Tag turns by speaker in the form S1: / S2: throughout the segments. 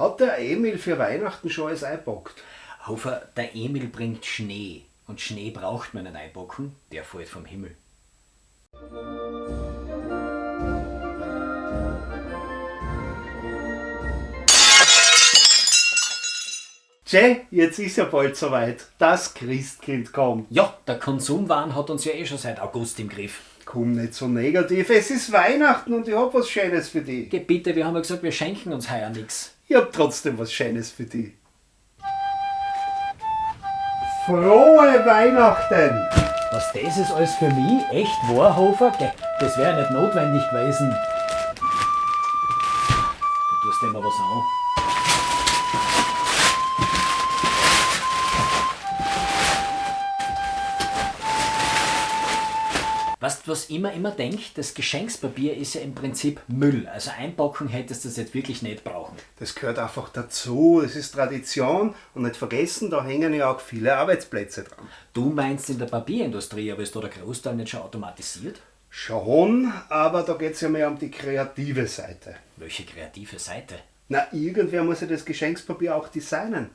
S1: Hat der Emil für Weihnachten schon alles eingepackt?
S2: Hofer, der Emil bringt Schnee. Und Schnee braucht man nicht einpacken, der fällt vom Himmel.
S1: Tschä, jetzt ist ja bald soweit. Das Christkind kommt.
S2: Ja, der Konsumwahn hat uns ja eh schon seit August im Griff.
S1: Komm nicht so negativ. Es ist Weihnachten und ich hab was Schönes für dich.
S2: Geh bitte, wir haben ja gesagt, wir schenken uns heuer nix.
S1: Ich hab trotzdem was Schönes für dich. Frohe Weihnachten!
S2: Was das ist alles für mich? Echt wahr, Hofer? Geh, das wäre nicht notwendig gewesen. Du tust dem mal was an. Was immer immer denkt? Das Geschenkspapier ist ja im Prinzip Müll. Also einpacken hättest du das jetzt wirklich nicht brauchen.
S1: Das gehört einfach dazu. Es ist Tradition und nicht vergessen, da hängen ja auch viele Arbeitsplätze dran.
S2: Du meinst in der Papierindustrie, aber ist da der Großteil nicht schon automatisiert?
S1: Schon, aber da geht es ja mehr um die kreative Seite.
S2: Welche kreative Seite?
S1: Na, irgendwer muss ja das Geschenkspapier auch designen.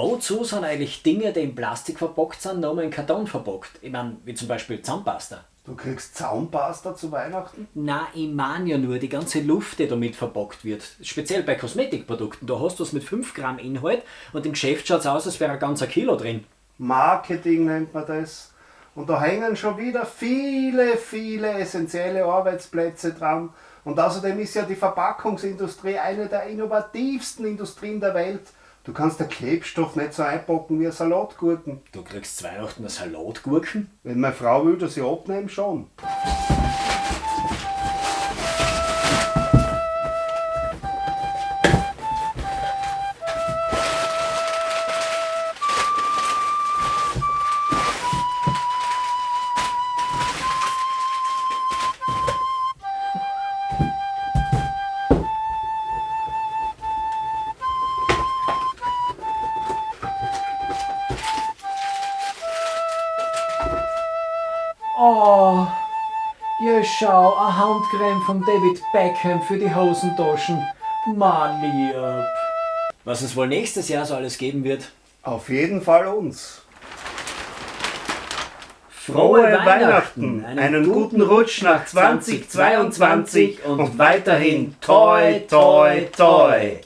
S2: Wozu sind eigentlich Dinge, die in Plastik verpackt sind, nochmal in Karton verpackt? Ich meine, wie zum Beispiel Zahnpasta.
S1: Du kriegst Zaunpasta zu Weihnachten?
S2: Na, ich meine ja nur die ganze Luft, die damit verpackt wird. Speziell bei Kosmetikprodukten. Da hast du es mit 5 Gramm Inhalt und im Geschäft schaut es aus, als wäre ein ganzer Kilo drin.
S1: Marketing nennt man das. Und da hängen schon wieder viele, viele essentielle Arbeitsplätze dran. Und außerdem ist ja die Verpackungsindustrie eine der innovativsten Industrien der Welt. Du kannst den Klebstoff nicht so einpacken wie eine Salatgurken.
S2: Du kriegst zu Weihnachten eine Salatgurken?
S1: Wenn meine Frau will, dass ich abnehme, schon.
S2: Oh, ja schau, eine Handcreme von David Beckham für die Hosentaschen. Mann lieb. Was es wohl nächstes Jahr so alles geben wird.
S1: Auf jeden Fall uns.
S2: Frohe
S1: Weihnachten, einen guten Rutsch nach 2022 und weiterhin toi, toi, toi.